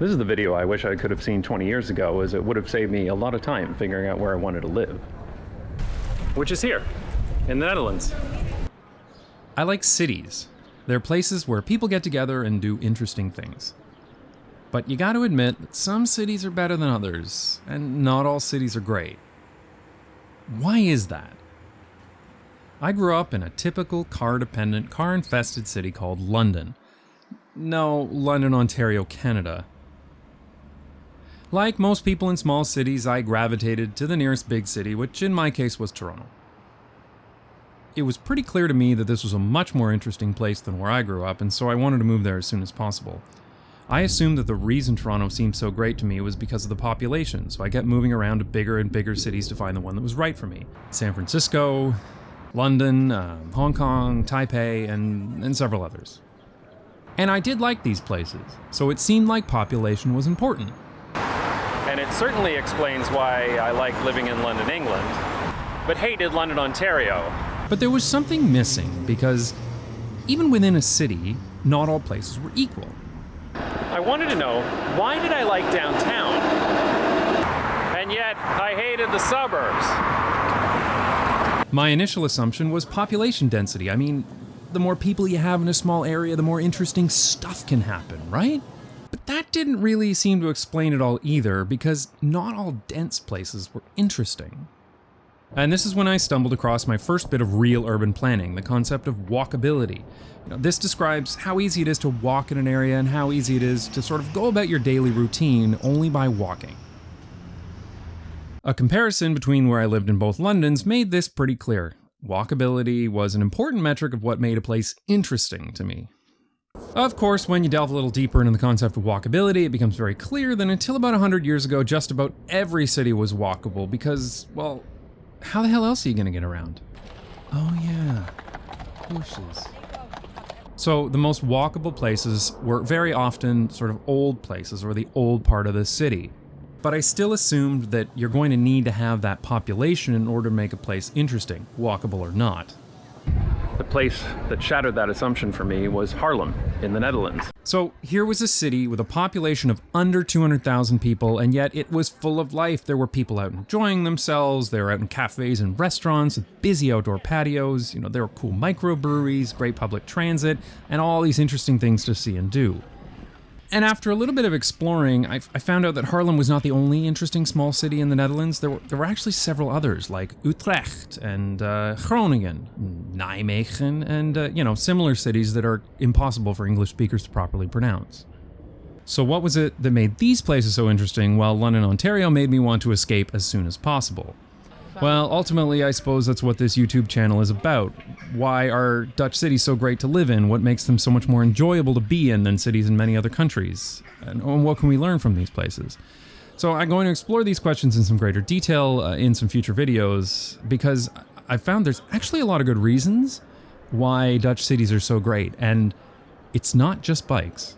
This is the video I wish I could have seen 20 years ago, as it would have saved me a lot of time figuring out where I wanted to live. Which is here, in the Netherlands. I like cities. They're places where people get together and do interesting things. But you gotta admit that some cities are better than others, and not all cities are great. Why is that? I grew up in a typical car dependent, car infested city called London. No, London, Ontario, Canada. Like most people in small cities, I gravitated to the nearest big city, which in my case was Toronto. It was pretty clear to me that this was a much more interesting place than where I grew up, and so I wanted to move there as soon as possible. I assumed that the reason Toronto seemed so great to me was because of the population, so I kept moving around to bigger and bigger cities to find the one that was right for me. San Francisco, London, uh, Hong Kong, Taipei, and, and several others. And I did like these places, so it seemed like population was important. And it certainly explains why I like living in London, England, but hated London, Ontario. But there was something missing because even within a city, not all places were equal. I wanted to know why did I like downtown? And yet I hated the suburbs. My initial assumption was population density. I mean, the more people you have in a small area, the more interesting stuff can happen, right? But that didn't really seem to explain it all either, because not all dense places were interesting. And this is when I stumbled across my first bit of real urban planning, the concept of walkability. You know, this describes how easy it is to walk in an area and how easy it is to sort of go about your daily routine only by walking. A comparison between where I lived in both Londons made this pretty clear. Walkability was an important metric of what made a place interesting to me. Of course, when you delve a little deeper into the concept of walkability, it becomes very clear that until about 100 years ago, just about every city was walkable because, well, how the hell else are you going to get around? Oh yeah, bushes. So the most walkable places were very often sort of old places or the old part of the city. But I still assumed that you're going to need to have that population in order to make a place interesting, walkable or not. The place that shattered that assumption for me was Haarlem in the Netherlands. So here was a city with a population of under 200,000 people, and yet it was full of life. There were people out enjoying themselves. They were out in cafes and restaurants with busy outdoor patios. You know, there were cool microbreweries, great public transit, and all these interesting things to see and do. And after a little bit of exploring, I, I, found out that Haarlem was not the only interesting small city in the Netherlands. There were, there were actually several others, like Utrecht and uh, Groningen, Nijmegen, and, uh, you know, similar cities that are impossible for English speakers to properly pronounce. So what was it that made these places so interesting while London, Ontario made me want to escape as soon as possible? Well, ultimately, I suppose that's what this YouTube channel is about. Why are Dutch cities so great to live in? What makes them so much more enjoyable to be in than cities in many other countries? And what can we learn from these places? So I'm going to explore these questions in some greater detail uh, in some future videos because I found there's actually a lot of good reasons why Dutch cities are so great. And it's not just bikes.